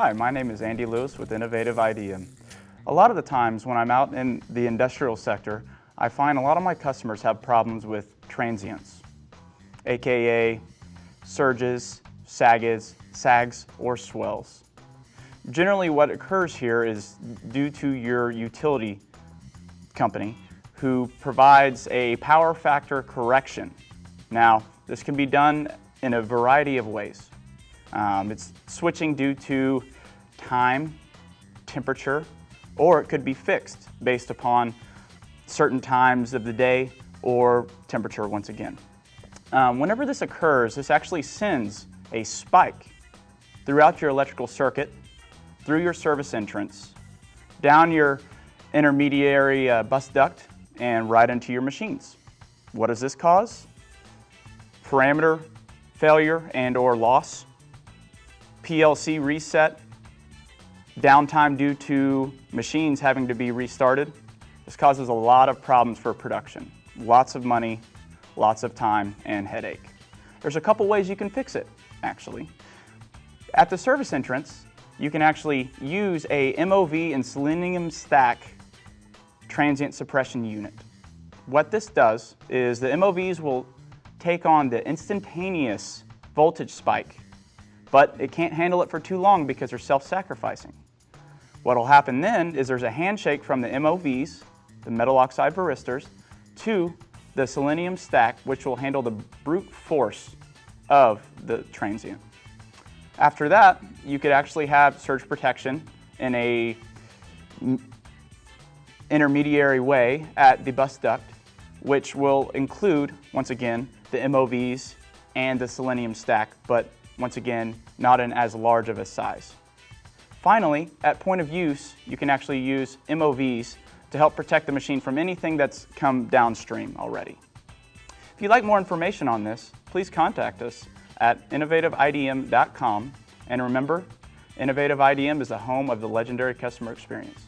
Hi, my name is Andy Lewis with Innovative IDM. A lot of the times when I'm out in the industrial sector, I find a lot of my customers have problems with transients, aka surges, sags, sags, or swells. Generally what occurs here is due to your utility company who provides a power factor correction. Now, this can be done in a variety of ways. Um, it's switching due to time, temperature, or it could be fixed based upon certain times of the day or temperature once again. Um, whenever this occurs, this actually sends a spike throughout your electrical circuit, through your service entrance, down your intermediary uh, bus duct, and right into your machines. What does this cause? Parameter failure and or loss, PLC reset, downtime due to machines having to be restarted. This causes a lot of problems for production. Lots of money, lots of time, and headache. There's a couple ways you can fix it, actually. At the service entrance, you can actually use a MOV and selenium stack transient suppression unit. What this does is the MOVs will take on the instantaneous voltage spike but it can't handle it for too long because they're self-sacrificing. What will happen then is there's a handshake from the MOVs, the metal oxide varistors, to the selenium stack, which will handle the brute force of the transient. After that, you could actually have surge protection in a intermediary way at the bus duct, which will include, once again, the MOVs and the selenium stack, but once again, not in as large of a size. Finally, at point of use, you can actually use MOVs to help protect the machine from anything that's come downstream already. If you'd like more information on this, please contact us at innovativeidm.com and remember, Innovative IDM is the home of the legendary customer experience.